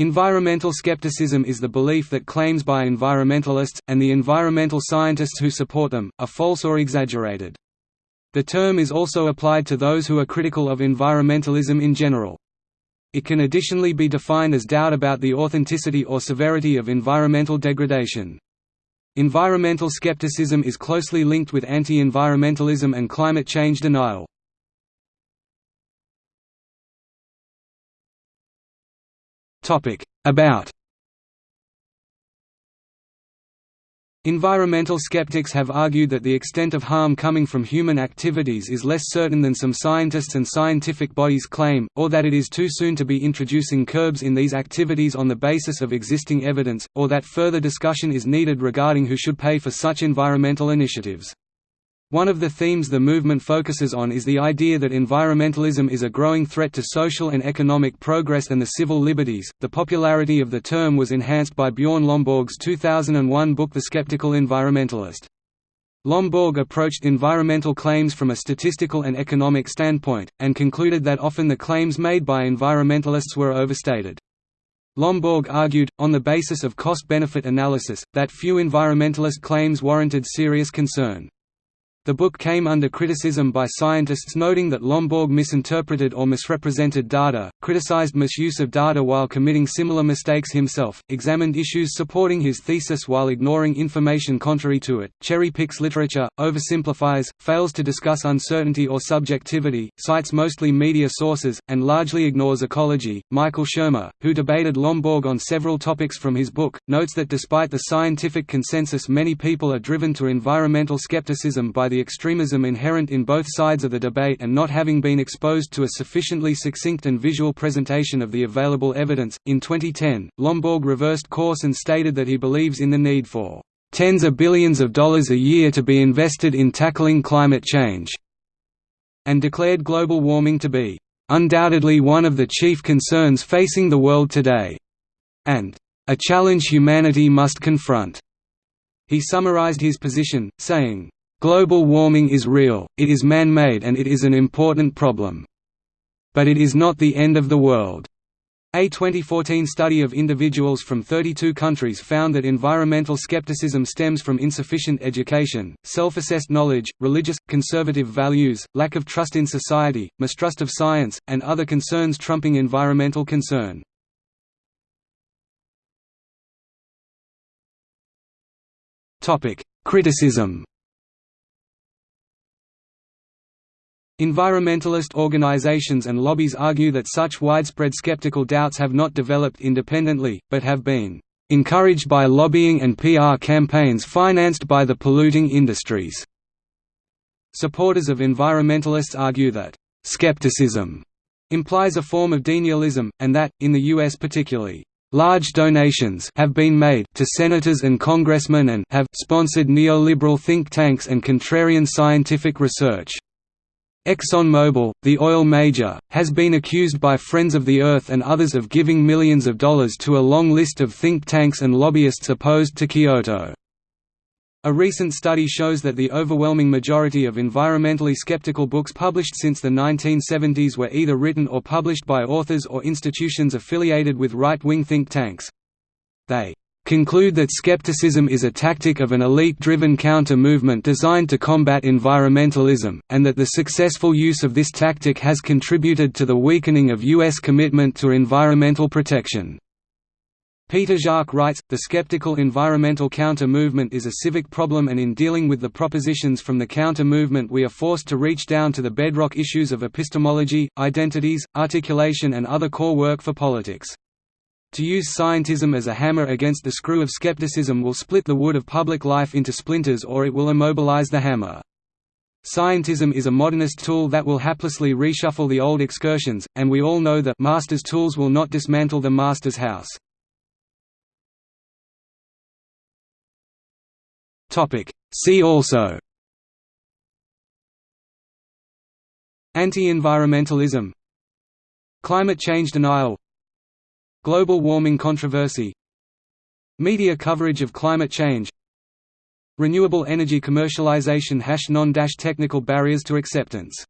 Environmental skepticism is the belief that claims by environmentalists, and the environmental scientists who support them, are false or exaggerated. The term is also applied to those who are critical of environmentalism in general. It can additionally be defined as doubt about the authenticity or severity of environmental degradation. Environmental skepticism is closely linked with anti-environmentalism and climate change denial. About Environmental skeptics have argued that the extent of harm coming from human activities is less certain than some scientists and scientific bodies claim, or that it is too soon to be introducing curbs in these activities on the basis of existing evidence, or that further discussion is needed regarding who should pay for such environmental initiatives. One of the themes the movement focuses on is the idea that environmentalism is a growing threat to social and economic progress and the civil liberties. The popularity of the term was enhanced by Bjorn Lomborg's 2001 book The Skeptical Environmentalist. Lomborg approached environmental claims from a statistical and economic standpoint, and concluded that often the claims made by environmentalists were overstated. Lomborg argued, on the basis of cost-benefit analysis, that few environmentalist claims warranted serious concern. The book came under criticism by scientists noting that Lomborg misinterpreted or misrepresented data, criticized misuse of data while committing similar mistakes himself, examined issues supporting his thesis while ignoring information contrary to it, cherry-picks literature, oversimplifies, fails to discuss uncertainty or subjectivity, cites mostly media sources, and largely ignores ecology. Michael Shermer, who debated Lomborg on several topics from his book, notes that despite the scientific consensus many people are driven to environmental skepticism by the extremism inherent in both sides of the debate and not having been exposed to a sufficiently succinct and visual presentation of the available evidence. In 2010, Lomborg reversed course and stated that he believes in the need for tens of billions of dollars a year to be invested in tackling climate change, and declared global warming to be undoubtedly one of the chief concerns facing the world today, and a challenge humanity must confront. He summarized his position, saying, Global warming is real, it is man-made and it is an important problem. But it is not the end of the world. A 2014 study of individuals from 32 countries found that environmental skepticism stems from insufficient education, self-assessed knowledge, religious, conservative values, lack of trust in society, mistrust of science, and other concerns trumping environmental concern. Criticism Environmentalist organizations and lobbies argue that such widespread skeptical doubts have not developed independently, but have been encouraged by lobbying and PR campaigns financed by the polluting industries. Supporters of environmentalists argue that skepticism implies a form of denialism, and that, in the U.S. particularly, large donations have been made to senators and congressmen and have sponsored neoliberal think tanks and contrarian scientific research. ExxonMobil, the oil major, has been accused by Friends of the Earth and others of giving millions of dollars to a long list of think tanks and lobbyists opposed to Kyoto. A recent study shows that the overwhelming majority of environmentally skeptical books published since the 1970s were either written or published by authors or institutions affiliated with right-wing think tanks. They conclude that skepticism is a tactic of an elite-driven counter-movement designed to combat environmentalism, and that the successful use of this tactic has contributed to the weakening of U.S. commitment to environmental protection. Peter Jacques writes, the skeptical environmental counter-movement is a civic problem and in dealing with the propositions from the counter-movement we are forced to reach down to the bedrock issues of epistemology, identities, articulation and other core work for politics. To use scientism as a hammer against the screw of skepticism will split the wood of public life into splinters or it will immobilize the hammer. Scientism is a modernist tool that will haplessly reshuffle the old excursions, and we all know that master's tools will not dismantle the master's house. See also Anti-environmentalism Climate change denial Global warming controversy. Media coverage of climate change. Renewable energy commercialization Non-technical barriers to acceptance